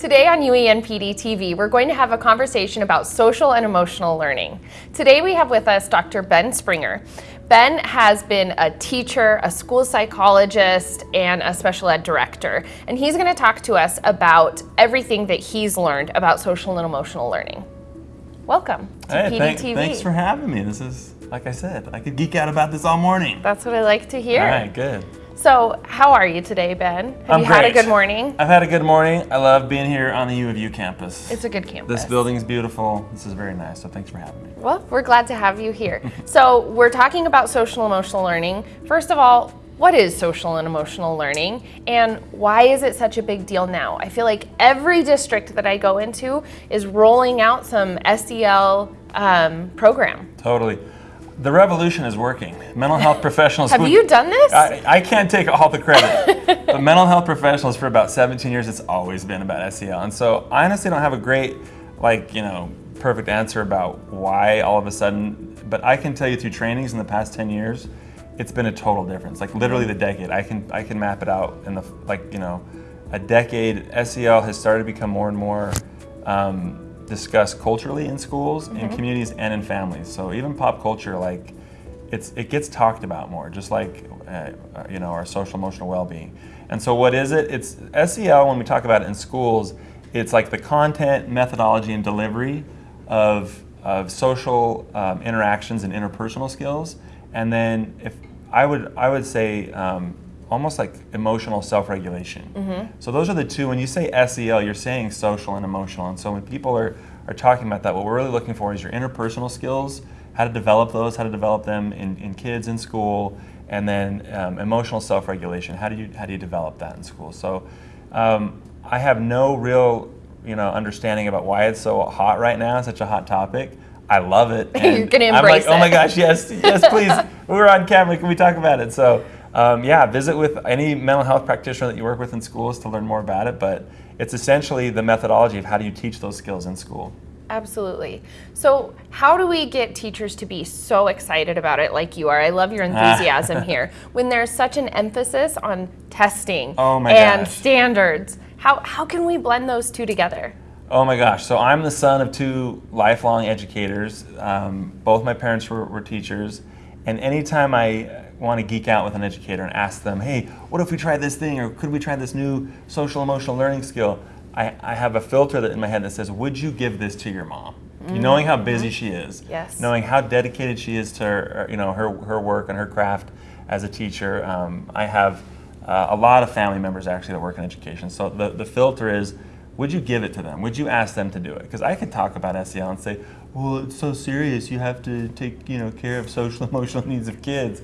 Today on UENPD TV, we're going to have a conversation about social and emotional learning. Today we have with us Dr. Ben Springer. Ben has been a teacher, a school psychologist, and a special ed director. And he's going to talk to us about everything that he's learned about social and emotional learning. Welcome to hey, PD thank, TV. Thanks for having me. This is, like I said, I could geek out about this all morning. That's what I like to hear. All right, good. So, how are you today, Ben? Have I'm you had a good morning? I've had a good morning. I love being here on the U of U campus. It's a good campus. This building is beautiful. This is very nice, so thanks for having me. Well, we're glad to have you here. so, we're talking about social emotional learning. First of all, what is social and emotional learning and why is it such a big deal now? I feel like every district that I go into is rolling out some SEL um, program. Totally. The revolution is working. Mental health professionals. Have would- you done this? I, I can't take all the credit, but mental health professionals for about 17 years, it's always been about SEL. And so I honestly don't have a great, like, you know, perfect answer about why all of a sudden, but I can tell you through trainings in the past 10 years, it's been a total difference. Like literally the decade, I can I can map it out in the like you know, a decade. SEL has started to become more and more um, discussed culturally in schools, in communities, and in families. So even pop culture, like it's it gets talked about more, just like uh, you know our social emotional well-being. And so what is it? It's SEL when we talk about it in schools. It's like the content, methodology, and delivery of of social um, interactions and interpersonal skills. And then if I would I would say um, almost like emotional self-regulation. So those are the two. When you say SEL, you're saying social and emotional. And so when people are are talking about that, what we're really looking for is your interpersonal skills, how to develop those, how to develop them in, in kids in school, and then um, emotional self-regulation. How do you how do you develop that in school? So um, I have no real you know understanding about why it's so hot right now. Such a hot topic. I love it. You're gonna embrace I'm like, oh my gosh, yes, yes, please. We're on camera. Can we talk about it? So, um, yeah, visit with any mental health practitioner that you work with in schools to learn more about it. But it's essentially the methodology of how do you teach those skills in school. Absolutely. So, how do we get teachers to be so excited about it like you are? I love your enthusiasm here. When there's such an emphasis on testing Oh and gosh. standards, how, how can we blend those two together? Oh my gosh. So I'm the son of two lifelong educators. Um, both my parents were, were teachers. And anytime I want to geek out with an educator and ask them, hey, what if we try this thing or could we try this new social emotional learning skill? I, I have a filter that in my head that says, would you give this to your mom? Knowing how busy she is, Yes. knowing how dedicated she is to her, you know, her, her work and her craft as a teacher. Um, I have uh, a lot of family members actually that work in education. So the, the filter is, would you give it to them? Would you ask them to do it? Because I could talk about SEL and say, well, it's so serious. You have to take you know care of social emotional needs of kids.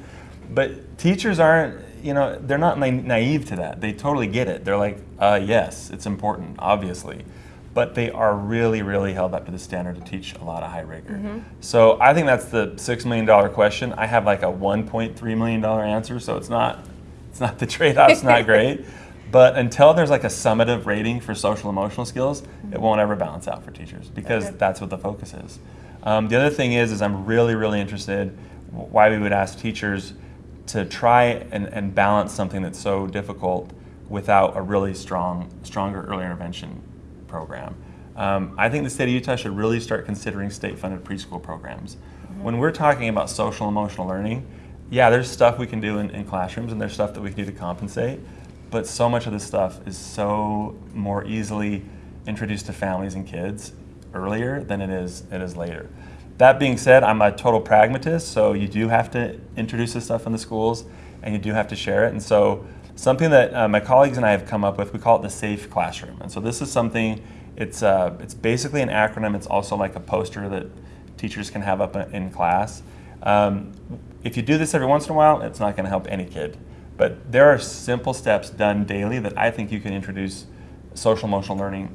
But teachers aren't, you know, they're not na- naive to that. They totally get it. They're like, uh, yes, it's important, obviously. But they are really, really held up to the standard to teach a lot of high rigor. So I think that's the six million dollar question. I have like a one point three million dollar answer, so it's not, it's not the trade off's not great. But until there's like a summative rating for social emotional skills, it won't ever balance out for teachers because Okay. that's what the focus is. Um, the other thing is, is I'm really, really interested why we would ask teachers to try and, and balance something that's so difficult without a really strong, stronger early intervention program. Um, I think the state of Utah should really start considering state-funded preschool programs. When we're talking about social emotional learning, yeah, there's stuff we can do in, in classrooms and there's stuff that we can do to compensate, but so much of this stuff is so more easily introduced to families and kids earlier than it is it is later. That being said, I'm a total pragmatist, so you do have to introduce this stuff in the schools and you do have to share it. And so something that uh, my colleagues and I have come up with, we call it the safe classroom. And so this is something, it's, uh, it's basically an acronym. It's also like a poster that teachers can have up in class. Um, if you do this every once in a while, it's not going to help any kid. But there are simple steps done daily that I think you can introduce social emotional learning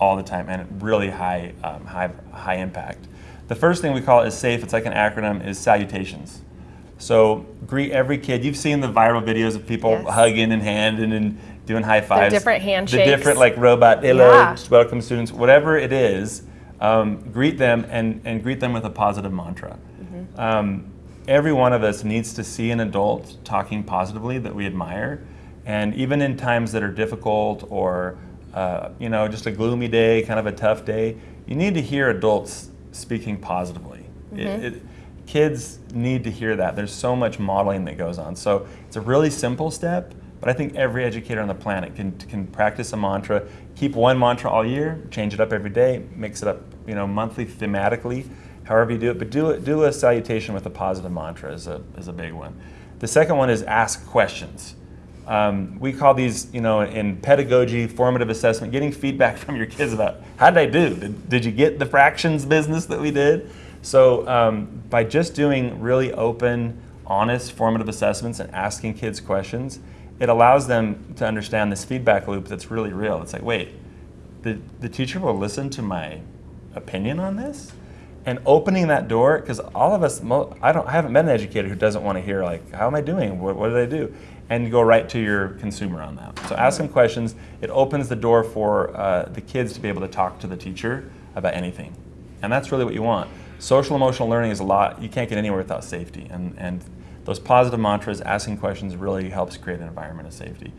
all the time and really high, um, high, high impact. The first thing we call is SAFE. It's like an acronym. Is salutations. So greet every kid. You've seen the viral videos of people Yes. hugging and handing and doing high fives. different handshakes. The different like robot hello, Yeah. welcome students, whatever it is. Um, greet them and, and greet them with a positive mantra. Mm-hmm. Um, every one of us needs to see an adult talking positively that we admire, and even in times that are difficult or uh, you know, just a gloomy day, kind of a tough day, you need to hear adults speaking positively. Mm-hmm. It, it, kids need to hear that. There's so much modeling that goes on. So it's a really simple step, but I think every educator on the planet can, can practice a mantra, keep one mantra all year, change it up every day, mix it up, you know, monthly thematically, however you do it, but do, it, do a salutation with a positive mantra is a, is a big one. The second one is ask questions. Um, we call these, you know, in pedagogy, formative assessment, getting feedback from your kids about how did I do? Did, did you get the fractions business that we did? So um, by just doing really open, honest, formative assessments and asking kids questions, it allows them to understand this feedback loop that's really real. It's like, wait, the, the teacher will listen to my opinion on this? And opening that door, because all of us, I, don't, I haven't met an educator who doesn't want to hear like, how am I doing? What, what did I do? and go right to your consumer on that. So ask them questions. It opens the door for uh, the kids to be able to talk to the teacher about anything. And that's really what you want. Social emotional learning is a lot, you can't get anywhere without safety. And, and those positive mantras, asking questions really helps create an environment of safety.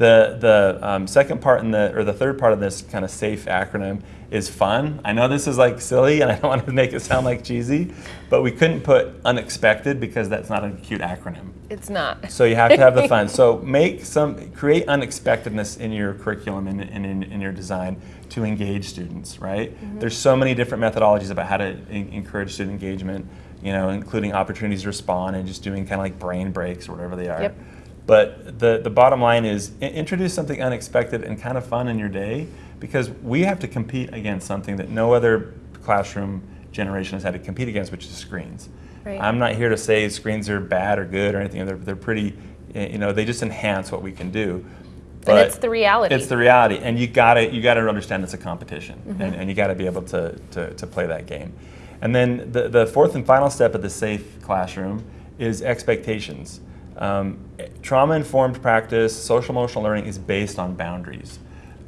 The, the um, second part in the, or the third part of this kind of SAFE acronym is fun. I know this is like silly and I don't want to make it sound like cheesy, but we couldn't put unexpected because that's not a cute acronym. It's not. So you have to have the fun. So make some, create unexpectedness in your curriculum and in, in, in, your design to engage students, right? Mm-hmm. There's so many different methodologies about how to encourage student engagement, you know, including opportunities to respond and just doing kind of like brain breaks or whatever they are. Yep. But the, the bottom line is introduce something unexpected and kind of fun in your day because we have to compete against something that no other classroom generation has had to compete against, which is screens. Right. I'm not here to say screens are bad or good or anything. They're, they're pretty, you know, they just enhance what we can do. But and it's the reality. It's the reality, and you gotta you gotta understand it's a competition, mm-hmm. and, and you gotta be able to, to, to play that game. And then the, the fourth and final step of the safe classroom is expectations. Um, trauma informed practice, social emotional learning is based on boundaries.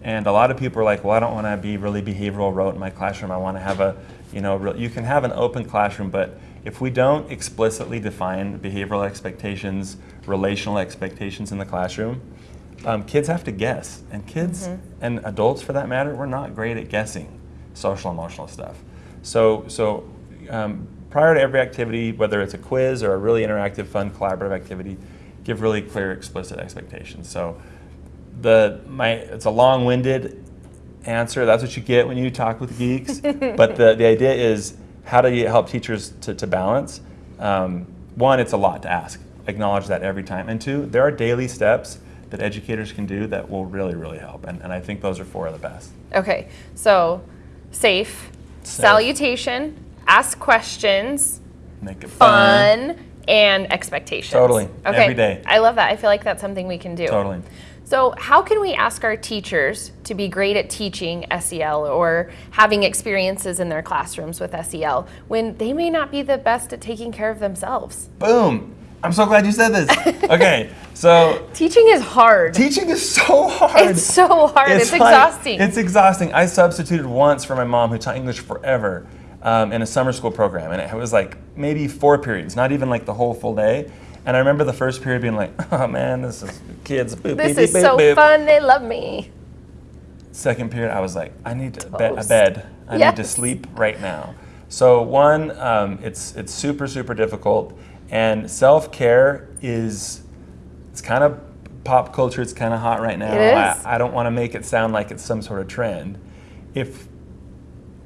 And a lot of people are like, well, I don't want to be really behavioral rote in my classroom. I want to have a, you know, real, you can have an open classroom, but if we don't explicitly define behavioral expectations, relational expectations in the classroom, um, kids have to guess. And kids mm-hmm. and adults, for that matter, we're not great at guessing social emotional stuff. So, so um, prior to every activity, whether it's a quiz or a really interactive, fun, collaborative activity, give really clear, explicit expectations. So the my it's a long-winded answer. That's what you get when you talk with geeks. but the, the idea is how do you help teachers to, to balance? Um, one, it's a lot to ask. Acknowledge that every time. And two, there are daily steps that educators can do that will really, really help. And, and I think those are four of the best. Okay, so safe, safe. salutation, ask questions, make it fun, fun and expectations. Totally. Okay. Every day. I love that. I feel like that's something we can do. Totally. So, how can we ask our teachers to be great at teaching SEL or having experiences in their classrooms with SEL when they may not be the best at taking care of themselves? Boom. I'm so glad you said this. Okay, so teaching is hard. Teaching is so hard. It's so hard. It's, it's like, exhausting. It's exhausting. I substituted once for my mom who taught English forever um, in a summer school program, and it was like maybe four periods, not even like the whole full day. And I remember the first period being like, "Oh man, this is kids. Boop, this beep, is beep, so boop. fun. They love me." Second period, I was like, "I need be- a bed. I yes. need to sleep right now." So one, um, it's it's super super difficult, and self care is it's kind of pop culture. It's kind of hot right now. I, I don't want to make it sound like it's some sort of trend. If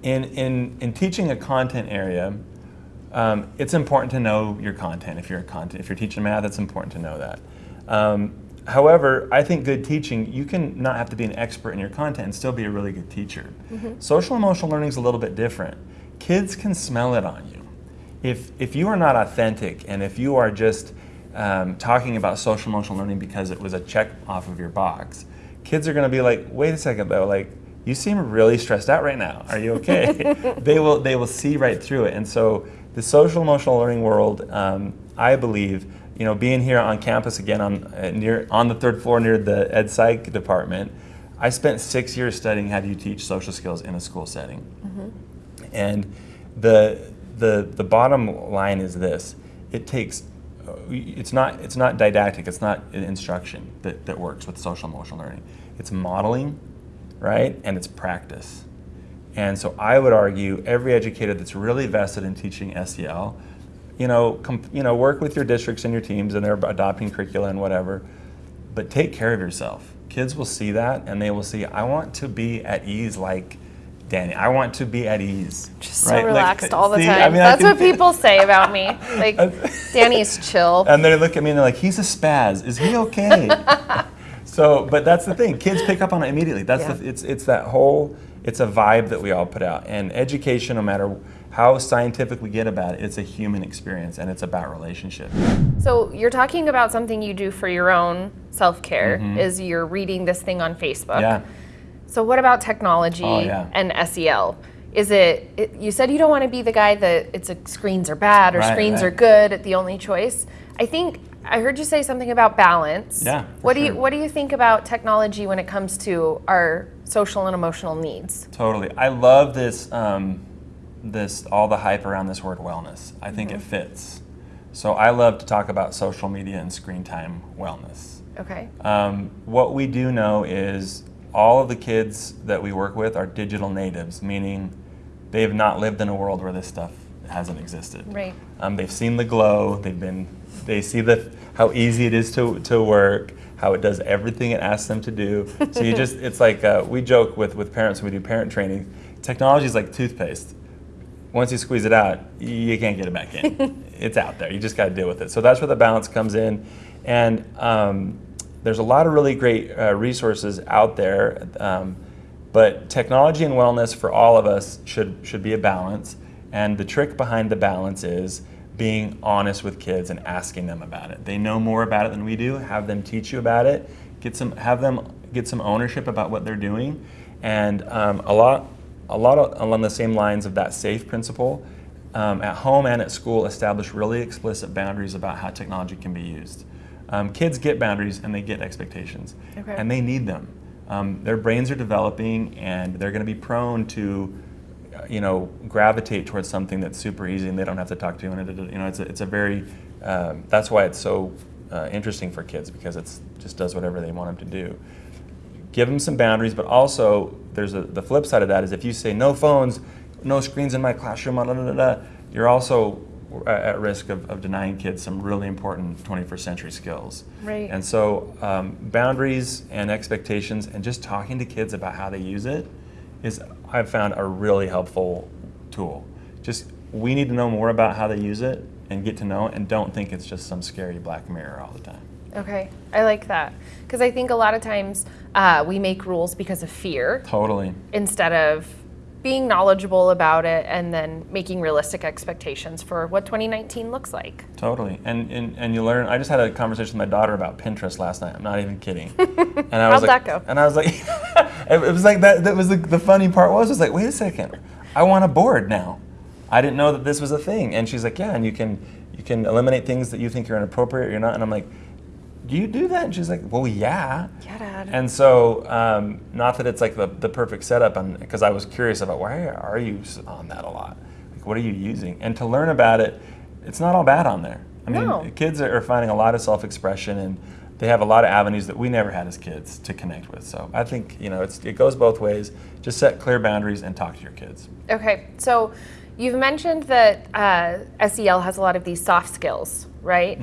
in, in, in teaching a content area, um, it's important to know your content. If you're a content, if you're teaching math, it's important to know that. Um, however, I think good teaching, you can not have to be an expert in your content and still be a really good teacher. Mm-hmm. Social emotional learning is a little bit different. Kids can smell it on you. If, if you are not authentic and if you are just um, talking about social emotional learning because it was a check off of your box, kids are going to be like, wait a second though, like you seem really stressed out right now. Are you okay? they will they will see right through it. And so the social emotional learning world, um, I believe, you know, being here on campus again on uh, near on the third floor near the ed psych department, I spent six years studying how do you teach social skills in a school setting. Mm-hmm. And the the the bottom line is this: it takes uh, it's not it's not didactic it's not instruction that, that works with social emotional learning it's modeling right? And it's practice. And so I would argue every educator that's really vested in teaching SEL, you know, you know, work with your districts and your teams and they're adopting curricula and whatever, but take care of yourself. Kids will see that and they will see, I want to be at ease like Danny. I want to be at ease. Just so relaxed like, all the see, time. I mean, That's what people say about me. Like, Danny's chill. And they look at me and they're like, he's a spaz. Is he okay? so, but that's the thing. Kids pick up on it immediately. That's Yeah. the, it's, it's that whole, it's a vibe that we all put out. And education, no matter how scientific we get about it, it's a human experience and it's about relationship. So you're talking about something you do for your own self-care mm-hmm. is you're reading this thing on Facebook. Yeah. So what about technology Oh, yeah. and SEL? Is it, it you said you don't want to be the guy that it's a screens are bad or Right, screens right. are good, at the only choice. I think I heard you say something about balance. Yeah, What do you what do you think about technology when it comes to our social and emotional needs? Totally. I love this, um, this all the hype around this word wellness. I think it fits. So I love to talk about social media and screen time wellness. Okay. Um, what we do know is all of the kids that we work with are digital natives, meaning they have not lived in a world where this stuff hasn't existed. Right. Um, they've seen the glow. They've been. They see the how easy it is to to work. How it does everything it asks them to do. So you just. It's like uh, we joke with with parents when we do parent training. Technology is like toothpaste. Once you squeeze it out, you can't get it back in. it's out there. You just got to deal with it. So that's where the balance comes in, and um, there's a lot of really great uh, resources out there. Um, but technology and wellness for all of us should should be a balance. And the trick behind the balance is being honest with kids and asking them about it. They know more about it than we do. Have them teach you about it. Get some have them get some ownership about what they're doing. And um, a lot a lot of, along the same lines of that safe principle. Um, at home and at school, establish really explicit boundaries about how technology can be used. Um, kids get boundaries and they get expectations, Okay. and they need them. Um, their brains are developing, and they're going to be prone to, you know, gravitate towards something that's super easy and they don't have to talk to you. And it, you know, it's a, it's a very um, that's why it's so uh, interesting for kids because it just does whatever they want them to do give them some boundaries, but also there's a, the flip side of that is if you say no phones, no screens in my classroom, blah, blah, blah, you're also at at risk of, of denying kids some really important 21st century skills. Right. And so um, boundaries and expectations and just talking to kids about how they use it is, I've found, a really helpful tool. Just we need to know more about how they use it and get to know it and don't think it's just some scary black mirror all the time. Okay. I like that because I think a lot of times uh, we make rules because of fear Totally. instead of being knowledgeable about it and then making realistic expectations for what 2019 looks like. Totally, and, and and you learn. I just had a conversation with my daughter about Pinterest last night. I'm not even kidding. And I was How'd like, that go? And I was like, it was like that. That was the, the funny part was was like, wait a second, I want a board now. I didn't know that this was a thing. And she's like, yeah, and you can you can eliminate things that you think are inappropriate or you're not. And I'm like, do you do that? And she's like, well, yeah. Yeah, Dad. And so, um, not that it's like the, the perfect setup, because I was curious about why are you on that a lot? Like, what are you using? And to learn about it, it's not all bad on there. I mean, No. kids are finding a lot of self expression and they have a lot of avenues that we never had as kids to connect with. So I think, you know, it's, it goes both ways. Just set clear boundaries and talk to your kids. Okay, so you've mentioned that uh, SEL has a lot of these soft skills, right?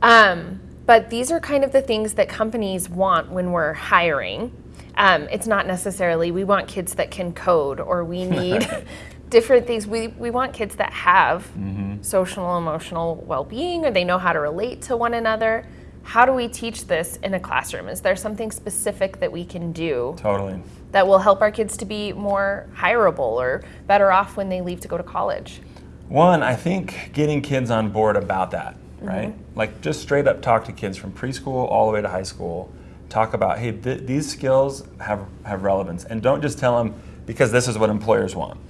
Um, but these are kind of the things that companies want when we're hiring. Um, it's not necessarily we want kids that can code or we need different things. We, we want kids that have social emotional well being or they know how to relate to one another. How do we teach this in a classroom? Is there something specific that we can do Totally. that will help our kids to be more hireable or better off when they leave to go to college. One, I think getting kids on board about that, right? Like just straight up talk to kids from preschool all the way to high school. Talk about, hey, th- these skills have, have relevance. And don't just tell them because this is what employers want.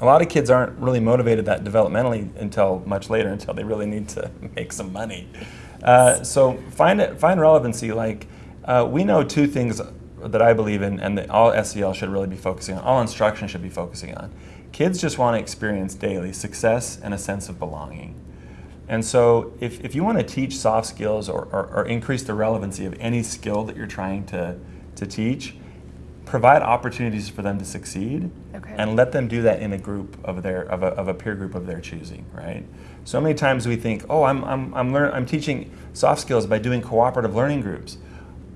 A lot of kids aren't really motivated that developmentally until much later, until they really need to make some money. Uh, so find it, find relevancy. Like uh, we know two things that I believe in, and that all SEL should really be focusing on. All instruction should be focusing on. Kids just want to experience daily success and a sense of belonging. And so, if, if you want to teach soft skills or, or, or increase the relevancy of any skill that you're trying to, to teach, provide opportunities for them to succeed Okay. and let them do that in a group of their of a, of a peer group of their choosing right so many times we think oh i'm i'm i'm, learn, I'm teaching soft skills by doing cooperative learning groups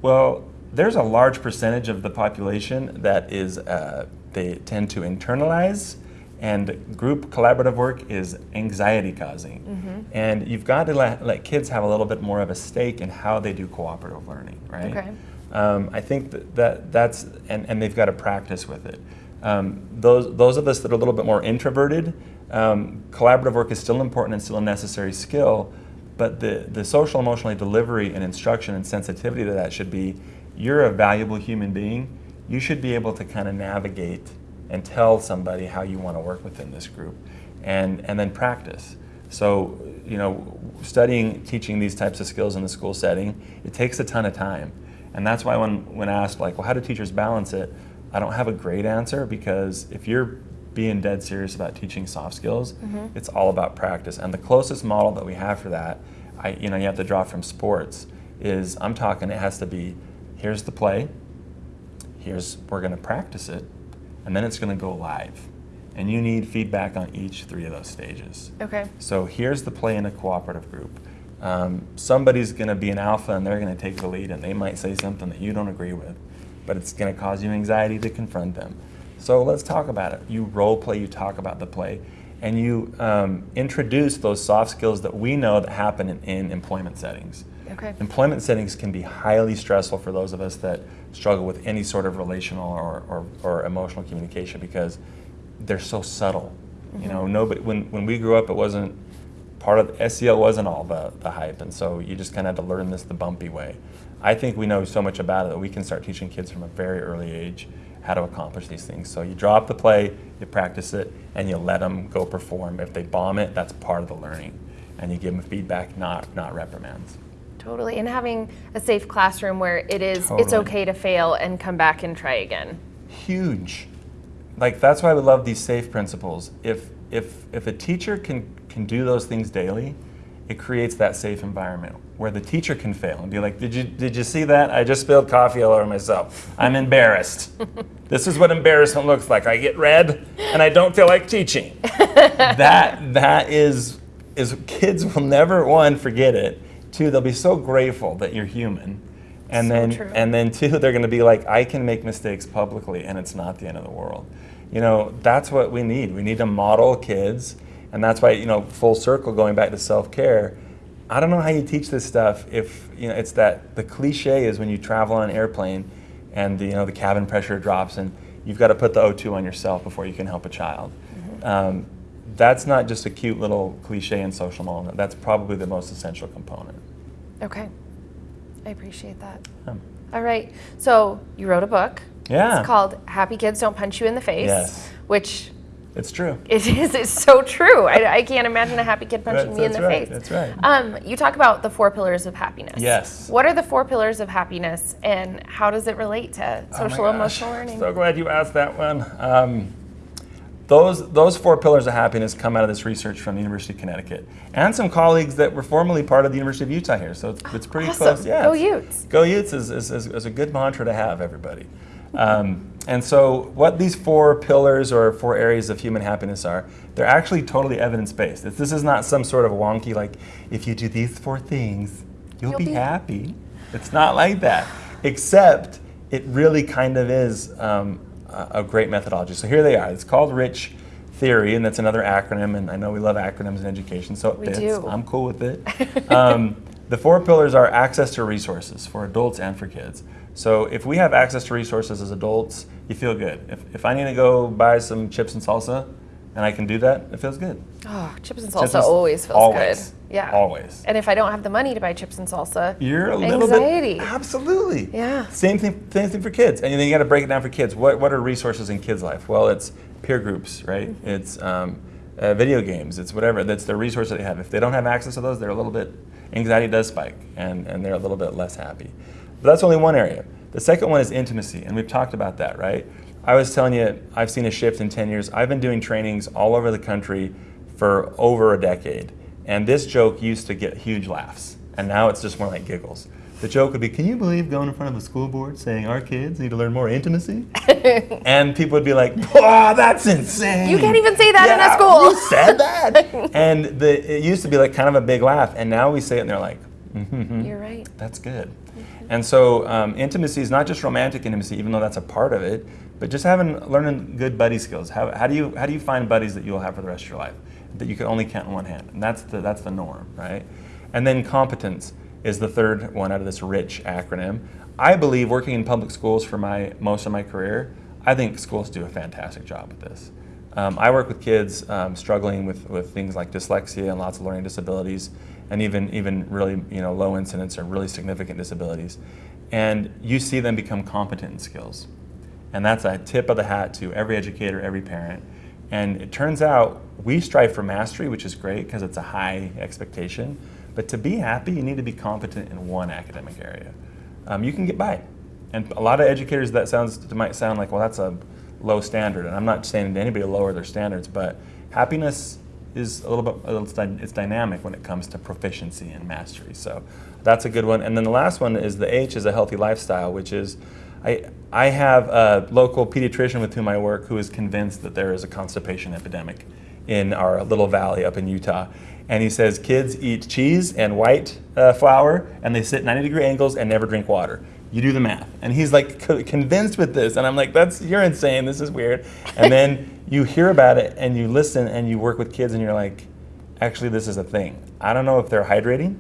well there's a large percentage of the population that is uh, they tend to internalize and group collaborative work is anxiety causing Mm-hmm. and you've got to let, let kids have a little bit more of a stake in how they do cooperative learning right Okay. um, I think that, that that's and, and they've got to practice with it. Um, those those of us that are a little bit more introverted, um, collaborative work is still important and still a necessary skill, but the the social emotionally delivery and instruction and sensitivity to that should be, you're a valuable human being. You should be able to kind of navigate and tell somebody how you want to work within this group, and and then practice. So you know, studying, teaching these types of skills in the school setting, it takes a ton of time. And that's why when, when asked, like, well, how do teachers balance it? I don't have a great answer because if you're being dead serious about teaching soft skills, mm-hmm. it's all about practice. And the closest model that we have for that, I, you know, you have to draw from sports, is I'm talking, it has to be here's the play, here's, we're going to practice it, and then it's going to go live. And you need feedback on each three of those stages. Okay. So here's the play in a cooperative group. Um, somebody's going to be an alpha and they're going to take the lead and they might say something that you don't agree with, but it's going to cause you anxiety to confront them. So let's talk about it. You role play, you talk about the play, and you um, introduce those soft skills that we know that happen in, in employment settings. Okay. Employment settings can be highly stressful for those of us that struggle with any sort of relational or, or, or emotional communication because they're so subtle. You know, mm-hmm. nobody when, when we grew up it wasn't part of SEL wasn't all the, the hype and so you just kind of had to learn this the bumpy way. I think we know so much about it that we can start teaching kids from a very early age how to accomplish these things. So you drop the play, you practice it, and you let them go perform. If they bomb it, that's part of the learning. And you give them feedback, not, not reprimands. Totally. And having a safe classroom where it is it's okay to fail and come back and try again. huge. Like that's why we love these safe principles. If if if a teacher can can do those things daily, it creates that safe environment where the teacher can fail and be like, "Did you did you see that? I just spilled coffee all over myself. I'm embarrassed. this is what embarrassment looks like. I get red and I don't feel like teaching." that that is is kids will never one forget it. Two, they'll be so grateful that you're human. And So then true. and then two, they're going to be like, I can make mistakes publicly, and it's not the end of the world. You know, that's what we need. We need to model kids, and that's why you know, full circle, going back to self care. I don't know how you teach this stuff if you know it's that the cliche is when you travel on an airplane, and the, you know the cabin pressure drops, and you've got to put the O2 on yourself before you can help a child. Um, that's not just a cute little cliche in social moment. That's probably the most essential component. Okay. I appreciate that. Um, All right. So you wrote a book. Yeah. It's called Happy Kids Don't Punch You in the Face. Yes. Which it's true. it is it's so true. I, I can't imagine a happy kid punching That's- me in the right, face. that's right. Um, you talk about the four pillars of happiness. Yes. What are the four pillars of happiness and how does it relate to Oh social gosh. emotional learning? So glad you asked that one. Um, those, those four pillars of happiness come out of this research from the University of Connecticut and some colleagues that were formerly part of the University of Utah here. So it's, it's pretty Awesome. close. Yeah, Go Utes. Go Utes is, is, is, is a good mantra to have, everybody. Um, and so, what these four pillars or four areas of human happiness are, they're actually totally evidence based. This is not some sort of wonky, like, if you do these four things, you'll, You'll be, be- happy. It's not like that, except it really kind of is um, a great methodology. So, here they are. It's called RICH Theory, and that's another acronym, and I know we love acronyms in education, so it We fits. do. I'm cool with it. um, the four pillars are access to resources for adults and for kids. So if we have access to resources as adults, you feel good. If, if I need to go buy some chips and salsa and I can do that, it feels good. Oh, chips and Chips salsa and- always feels always, good. Yeah. Always. And if I don't have the money to buy chips and salsa, You're a little anxiety. bit absolutely. Yeah. Same thing. Same thing for kids. And then you got to break it down for kids. What What are resources in kids' life? Well, it's peer groups, right? Mm-hmm. It's um, uh, video games. It's whatever. That's the resource that they have. If they don't have access to those, they're a little bit anxiety does spike, and and they're a little bit less happy. But that's only one area. The second one is intimacy, and we've talked about that, right? I was telling you, I've seen a shift in 10 years. I've been doing trainings all over the country for over a decade. And this joke used to get huge laughs. And now it's just more like giggles. the joke would be, "Can you believe going in front of a school board saying our kids need to learn more intimacy?" and people would be like, "Oh, that's insane! You can't even say that in a Yeah, school." You said that." and the, it used to be like kind of a big laugh, and now we say it, and they're like, "Mm-hmm, You're right. that's good." And so um, intimacy is not just romantic intimacy, even though that's a part of it, but just having learning good buddy skills. How, how do you how do you find buddies that you'll have for the rest of your life that you can only count on one hand? And that's the that's the norm, right? And then competence is the third one out of this rich acronym. I believe working in public schools for my most of my career, I think schools do a fantastic job with this. Um, I work with kids um, struggling with, with things like dyslexia and lots of learning disabilities, and even even really you know low incidence or really significant disabilities, and you see them become competent in skills, and that's a tip of the hat to every educator, every parent. And it turns out we strive for mastery, which is great because it's a high expectation. But to be happy, you need to be competent in one academic area. Um, you can get by. And a lot of educators, that sounds might sound like, well, that's a low standard. And I'm not saying to anybody lower their standards, but happiness is a little bit it's dynamic when it comes to proficiency and mastery. So that's a good one. And then the last one is the H is a healthy lifestyle, which is I, I have a local pediatrician with whom I work who is convinced that there is a constipation epidemic in our little valley up in Utah. And he says kids eat cheese and white uh, flour and they sit 90 degree angles and never drink water. You do the math. And he's like co- convinced with this. And I'm like, that's, you're insane. This is weird. And then you hear about it and you listen and you work with kids and you're like, actually, this is a thing. I don't know if they're hydrating.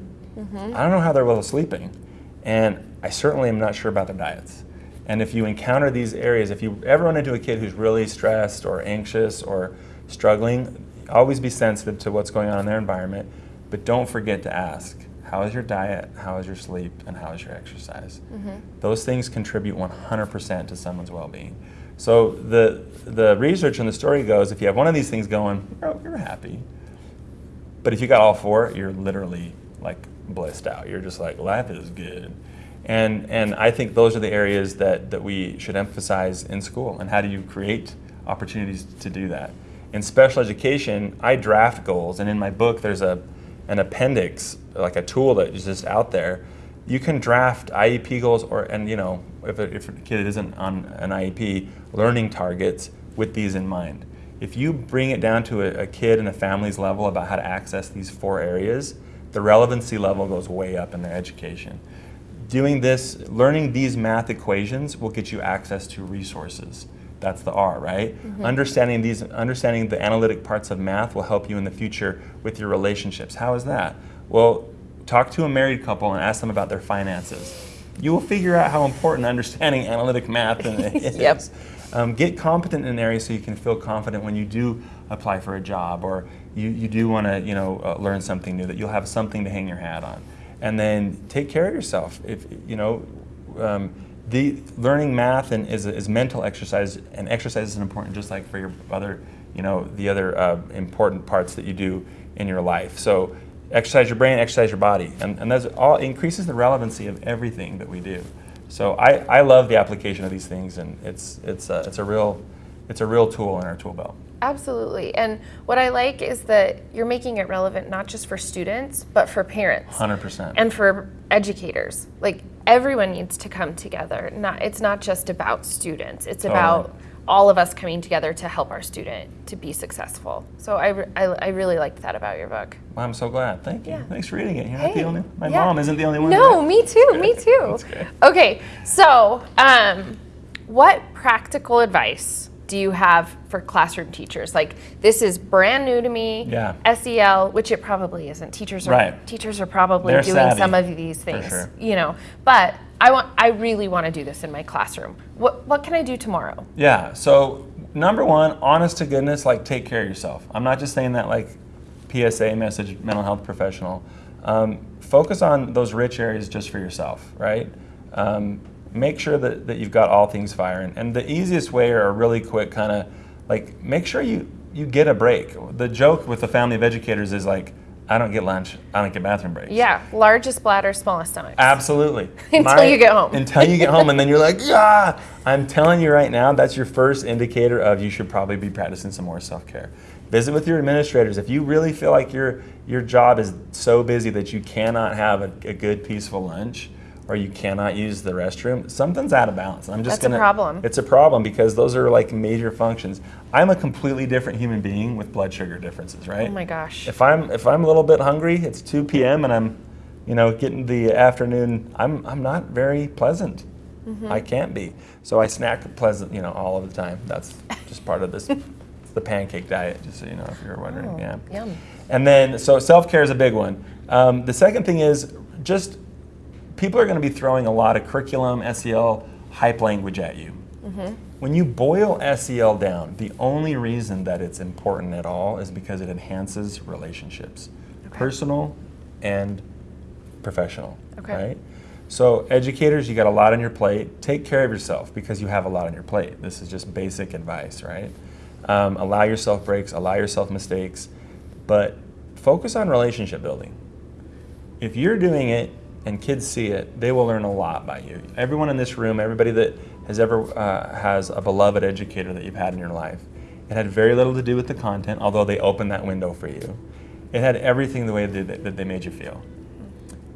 I don't know how they're well sleeping. And I certainly am not sure about their diets. And if you encounter these areas, if you ever run into a kid who's really stressed or anxious or struggling, always be sensitive to what's going on in their environment. But don't forget to ask how is your diet, how is your sleep, and how is your exercise? Mm-hmm. Those things contribute 100% to someone's well being. So the, the research and the story goes if you have one of these things going, you're, you're happy. But if you got all four, you're literally like blissed out. You're just like, life is good. And, and I think those are the areas that, that we should emphasize in school. And how do you create opportunities to do that? In special education, I draft goals, and in my book, there's a, an appendix, like a tool that is just out there. You can draft IEP goals, or and you know, if a, if a kid isn't on an IEP, learning targets with these in mind. If you bring it down to a, a kid and a family's level about how to access these four areas, the relevancy level goes way up in their education. Doing this, learning these math equations will get you access to resources. That's the R, right? Understanding these, understanding the analytic parts of math will help you in the future with your relationships. How is that? Well, talk to a married couple and ask them about their finances. You will figure out how important understanding analytic math is. Yep. Um, get competent in an area so you can feel confident when you do apply for a job or you, you do want to you know uh, learn something new that you'll have something to hang your hat on and then take care of yourself. If you know um, the learning math and is, is mental exercise and exercise is important just like for your other you know the other uh, important parts that you do in your life. So exercise your brain exercise your body. And, and that's all increases the relevancy of everything that we do. So I, I love the application of these things, and it's it's a, it's a real it's a real tool in our tool belt. Absolutely. And what I like is that you're making it relevant not just for students, but for parents Hundred percent. and for educators. Like everyone needs to come together. Not it's not just about students. It's about all of us coming together to help our student to be successful. So I, I, I really liked that about your book. Well, I'm so glad. Thank you. Yeah. Thanks for reading it. You're not the only. My yeah. mom isn't the only one. No, me too, me too. Okay, so um, what practical advice do you have for classroom teachers? Like this is brand new to me. Yeah. SEL, which it probably isn't. Teachers are Right. teachers are probably They're doing savvy, some of these things. sure. You know, but I want I really want to do this in my classroom. What what can I do tomorrow? Yeah. So number one, honest to goodness, like take care of yourself. I'm not just saying that like PSA message, mental health professional. Um, focus on those rich areas just for yourself, right? Um, make sure that, that you've got all things firing. And the easiest way or a really quick kind of like make sure you you get a break. The joke with the family of educators is like, I don't get lunch, I don't get bathroom breaks. Yeah, largest bladder, smallest stomach. Absolutely. Until you get home. Until you get home, and then you're like, yeah. I'm telling you right now, that's your first indicator of you should probably be practicing some more self care. Visit with your administrators. If you really feel like your your job is so busy that you cannot have a, a good, peaceful lunch, or you cannot use the restroom, something's out of balance. I'm just That's a gonna. problem. It's a problem because those are like major functions. I'm a completely different human being with blood sugar differences, right? Oh my gosh. If I'm if I'm a little bit hungry, it's 2 p.m. and I'm, you know, getting the afternoon. I'm I'm not very pleasant. Mm-hmm. I can't be. So I snack pleasant, you know, all of the time. That's just part of this, the pancake diet. Just so you know, if you're wondering. Oh, yeah. Yum. And then, so self care is a big one. Um, the second thing is just people are going to be throwing a lot of curriculum, SEL, hype language at you. When you boil SEL down, the only reason that it's important at all is because it enhances relationships, personal and professional. Okay. Right? So, educators, you got a lot on your plate. Take care of yourself because you have a lot on your plate. This is just basic advice, right? Um, allow yourself breaks, allow yourself mistakes, but focus on relationship building. If you're doing it and kids see it, they will learn a lot by you. Everyone in this room, everybody that has ever uh, has a beloved educator that you've had in your life, it had very little to do with the content, although they opened that window for you. It had everything the way that they made you feel.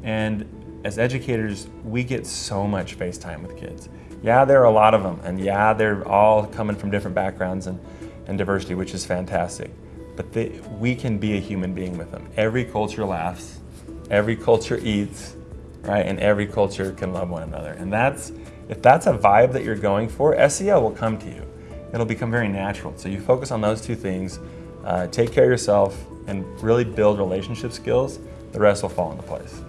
And as educators, we get so much face time with kids. Yeah, there are a lot of them, and yeah, they're all coming from different backgrounds and, and diversity, which is fantastic. But they, we can be a human being with them. Every culture laughs, every culture eats, right? And every culture can love one another. And that's, if that's a vibe that you're going for, SEL will come to you. It'll become very natural. So you focus on those two things, uh, take care of yourself, and really build relationship skills. The rest will fall into place.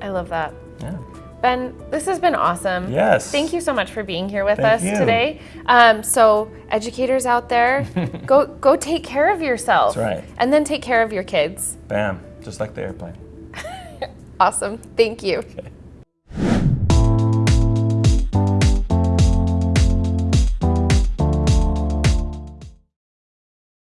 I love that. Yeah. Ben, this has been awesome. Yes. Thank you so much for being here with Thank us you. today. Um, so, educators out there, go go take care of yourself. That's right. And then take care of your kids. Bam, just like the airplane. Awesome. Thank you. Okay.